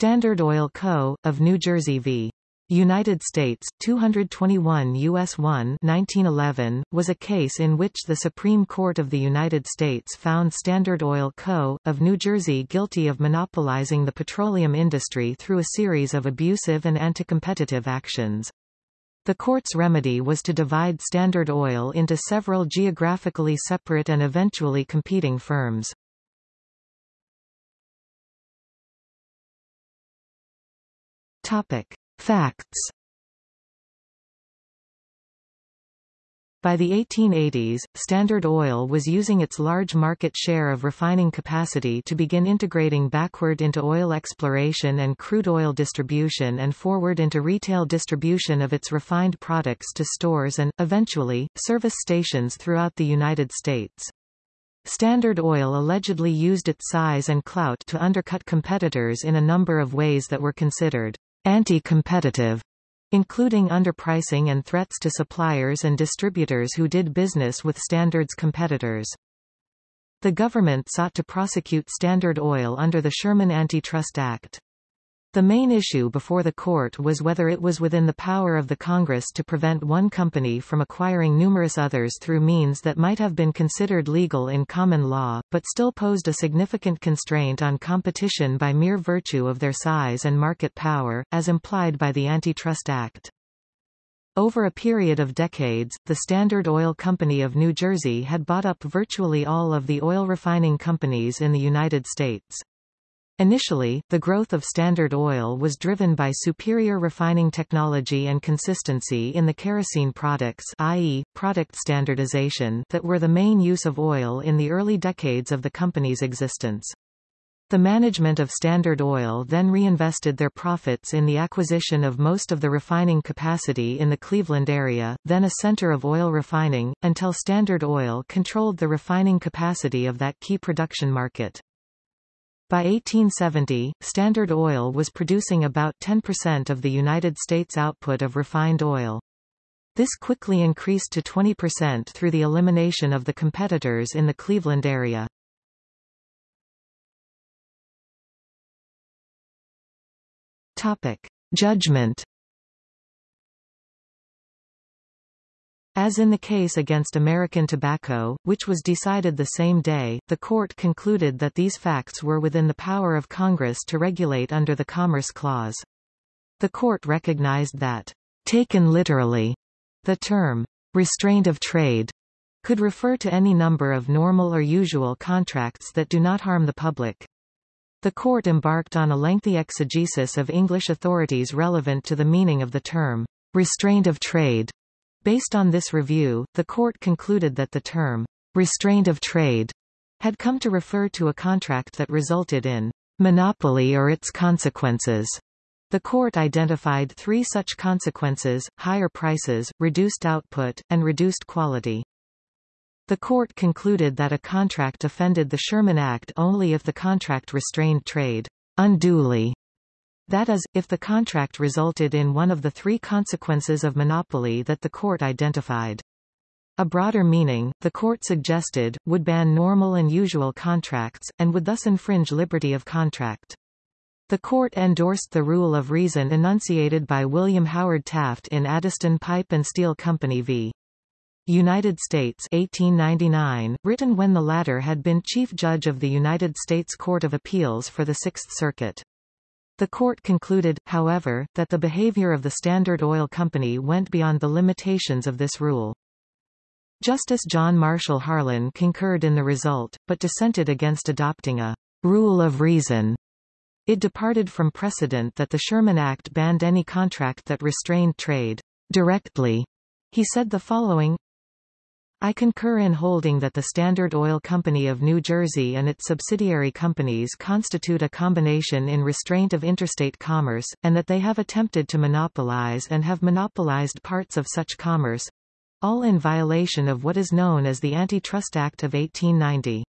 Standard Oil Co., of New Jersey v. United States, 221 U.S. 1 1911, was a case in which the Supreme Court of the United States found Standard Oil Co., of New Jersey guilty of monopolizing the petroleum industry through a series of abusive and anti-competitive actions. The court's remedy was to divide Standard Oil into several geographically separate and eventually competing firms. Topic. Facts By the 1880s, Standard Oil was using its large market share of refining capacity to begin integrating backward into oil exploration and crude oil distribution and forward into retail distribution of its refined products to stores and, eventually, service stations throughout the United States. Standard Oil allegedly used its size and clout to undercut competitors in a number of ways that were considered anti-competitive, including underpricing and threats to suppliers and distributors who did business with Standard's competitors. The government sought to prosecute Standard Oil under the Sherman Antitrust Act. The main issue before the court was whether it was within the power of the Congress to prevent one company from acquiring numerous others through means that might have been considered legal in common law, but still posed a significant constraint on competition by mere virtue of their size and market power, as implied by the Antitrust Act. Over a period of decades, the Standard Oil Company of New Jersey had bought up virtually all of the oil refining companies in the United States. Initially, the growth of Standard Oil was driven by superior refining technology and consistency in the kerosene products i.e., product standardization that were the main use of oil in the early decades of the company's existence. The management of Standard Oil then reinvested their profits in the acquisition of most of the refining capacity in the Cleveland area, then a center of oil refining, until Standard Oil controlled the refining capacity of that key production market. By 1870, Standard Oil was producing about 10% of the United States output of refined oil. This quickly increased to 20% through the elimination of the competitors in the Cleveland area. Topic. Judgment As in the case against American Tobacco, which was decided the same day, the court concluded that these facts were within the power of Congress to regulate under the Commerce Clause. The court recognized that, taken literally, the term, restraint of trade, could refer to any number of normal or usual contracts that do not harm the public. The court embarked on a lengthy exegesis of English authorities relevant to the meaning of the term, restraint of trade, Based on this review, the court concluded that the term, restraint of trade, had come to refer to a contract that resulted in monopoly or its consequences. The court identified three such consequences, higher prices, reduced output, and reduced quality. The court concluded that a contract offended the Sherman Act only if the contract restrained trade unduly that is, if the contract resulted in one of the three consequences of monopoly that the court identified. A broader meaning, the court suggested, would ban normal and usual contracts, and would thus infringe liberty of contract. The court endorsed the rule of reason enunciated by William Howard Taft in Addyston Pipe and Steel Company v. United States 1899, written when the latter had been Chief Judge of the United States Court of Appeals for the Sixth Circuit. The court concluded, however, that the behavior of the Standard Oil Company went beyond the limitations of this rule. Justice John Marshall Harlan concurred in the result, but dissented against adopting a rule of reason. It departed from precedent that the Sherman Act banned any contract that restrained trade directly. He said the following, I concur in holding that the Standard Oil Company of New Jersey and its subsidiary companies constitute a combination in restraint of interstate commerce, and that they have attempted to monopolize and have monopolized parts of such commerce, all in violation of what is known as the Antitrust Act of 1890.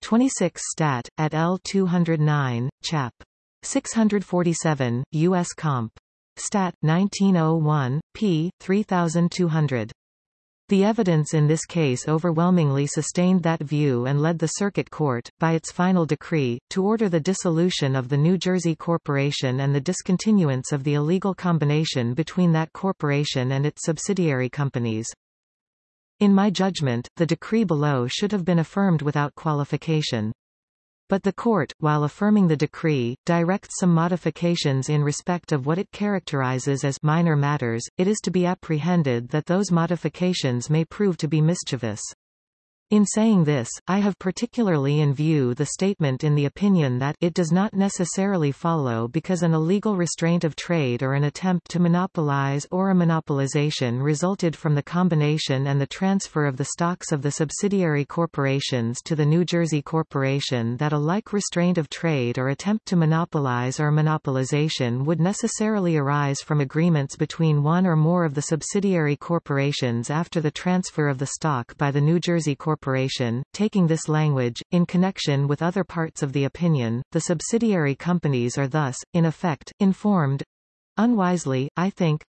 26 Stat. at L. 209, Chap. 647, U.S. Comp. Stat. 1901, p. 3200. The evidence in this case overwhelmingly sustained that view and led the Circuit Court, by its final decree, to order the dissolution of the New Jersey Corporation and the discontinuance of the illegal combination between that corporation and its subsidiary companies. In my judgment, the decree below should have been affirmed without qualification. But the court, while affirming the decree, directs some modifications in respect of what it characterizes as minor matters. It is to be apprehended that those modifications may prove to be mischievous. In saying this, I have particularly in view the statement in the opinion that it does not necessarily follow because an illegal restraint of trade or an attempt to monopolize or a monopolization resulted from the combination and the transfer of the stocks of the subsidiary corporations to the New Jersey Corporation that a like restraint of trade or attempt to monopolize or monopolization would necessarily arise from agreements between one or more of the subsidiary corporations after the transfer of the stock by the New Jersey Corporation Corporation, taking this language, in connection with other parts of the opinion, the subsidiary companies are thus, in effect, informed unwisely, I think,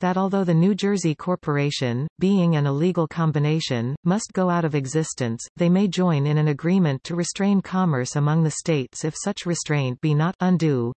that although the New Jersey Corporation, being an illegal combination, must go out of existence, they may join in an agreement to restrain commerce among the states if such restraint be not undue,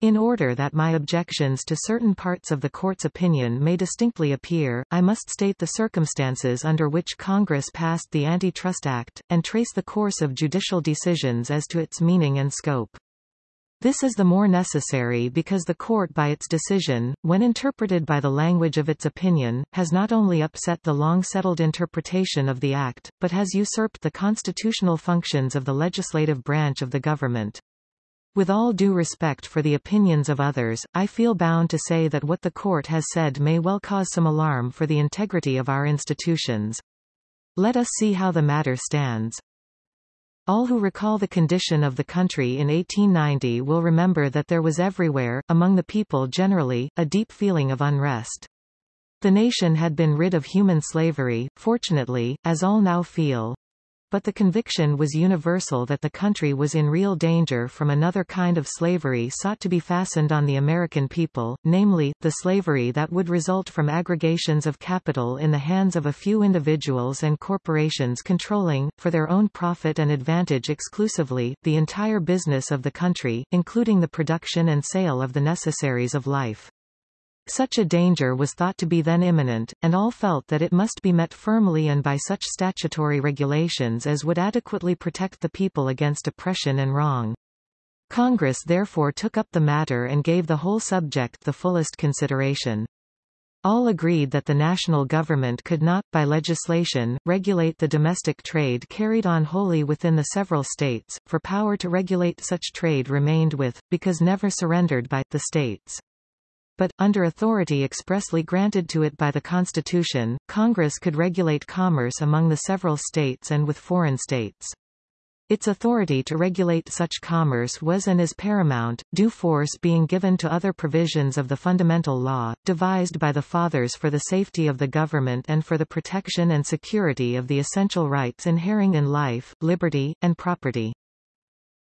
in order that my objections to certain parts of the Court's opinion may distinctly appear, I must state the circumstances under which Congress passed the Antitrust Act, and trace the course of judicial decisions as to its meaning and scope. This is the more necessary because the Court by its decision, when interpreted by the language of its opinion, has not only upset the long-settled interpretation of the Act, but has usurped the constitutional functions of the legislative branch of the government. With all due respect for the opinions of others, I feel bound to say that what the court has said may well cause some alarm for the integrity of our institutions. Let us see how the matter stands. All who recall the condition of the country in 1890 will remember that there was everywhere, among the people generally, a deep feeling of unrest. The nation had been rid of human slavery, fortunately, as all now feel. But the conviction was universal that the country was in real danger from another kind of slavery sought to be fastened on the American people, namely, the slavery that would result from aggregations of capital in the hands of a few individuals and corporations controlling, for their own profit and advantage exclusively, the entire business of the country, including the production and sale of the necessaries of life. Such a danger was thought to be then imminent, and all felt that it must be met firmly and by such statutory regulations as would adequately protect the people against oppression and wrong. Congress therefore took up the matter and gave the whole subject the fullest consideration. All agreed that the national government could not, by legislation, regulate the domestic trade carried on wholly within the several states, for power to regulate such trade remained with, because never surrendered by, the states but, under authority expressly granted to it by the Constitution, Congress could regulate commerce among the several states and with foreign states. Its authority to regulate such commerce was and is paramount, due force being given to other provisions of the fundamental law, devised by the Fathers for the safety of the government and for the protection and security of the essential rights inhering in life, liberty, and property.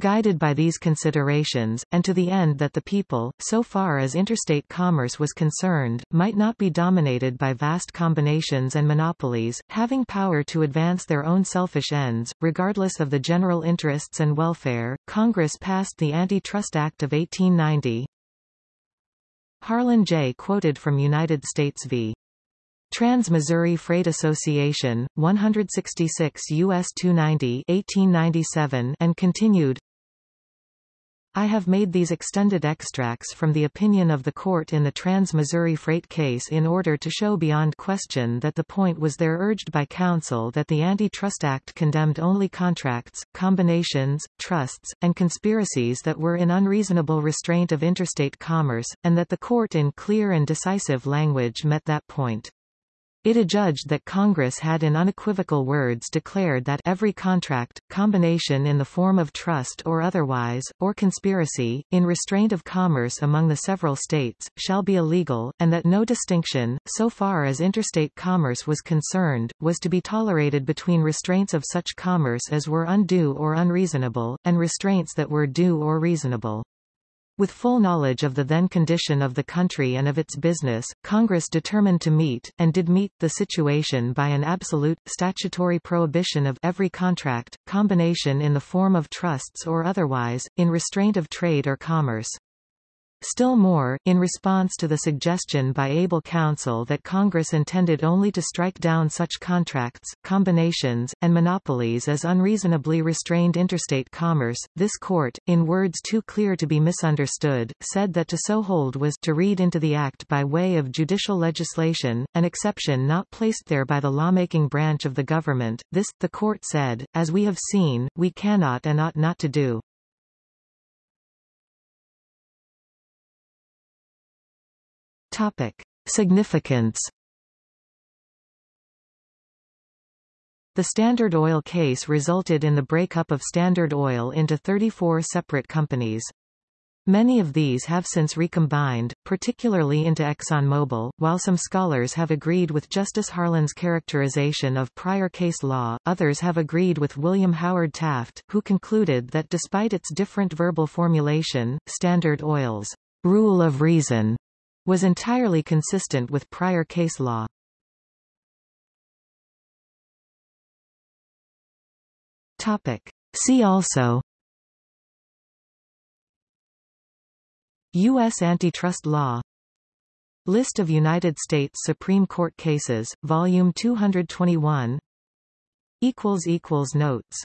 Guided by these considerations, and to the end that the people, so far as interstate commerce was concerned, might not be dominated by vast combinations and monopolies, having power to advance their own selfish ends, regardless of the general interests and welfare, Congress passed the Antitrust Act of 1890. Harlan J. quoted from United States v. Trans-Missouri Freight Association, 166 U.S. 290 1897 and continued, I have made these extended extracts from the opinion of the court in the Trans-Missouri Freight case in order to show beyond question that the point was there urged by counsel that the Antitrust Act condemned only contracts, combinations, trusts, and conspiracies that were in unreasonable restraint of interstate commerce, and that the court in clear and decisive language met that point. It adjudged that Congress had in unequivocal words declared that every contract, combination in the form of trust or otherwise, or conspiracy, in restraint of commerce among the several states, shall be illegal, and that no distinction, so far as interstate commerce was concerned, was to be tolerated between restraints of such commerce as were undue or unreasonable, and restraints that were due or reasonable. With full knowledge of the then condition of the country and of its business, Congress determined to meet, and did meet, the situation by an absolute, statutory prohibition of every contract, combination in the form of trusts or otherwise, in restraint of trade or commerce. Still more, in response to the suggestion by able counsel that Congress intended only to strike down such contracts, combinations, and monopolies as unreasonably restrained interstate commerce, this court, in words too clear to be misunderstood, said that to so hold was to read into the act by way of judicial legislation, an exception not placed there by the lawmaking branch of the government. This, the court said, as we have seen, we cannot and ought not to do. Topic. Significance The Standard Oil case resulted in the breakup of Standard Oil into 34 separate companies. Many of these have since recombined, particularly into ExxonMobil. While some scholars have agreed with Justice Harlan's characterization of prior case law, others have agreed with William Howard Taft, who concluded that despite its different verbal formulation, Standard Oil's rule of reason was entirely consistent with prior case law. Topic. See also U.S. antitrust law List of United States Supreme Court cases, Volume 221 Notes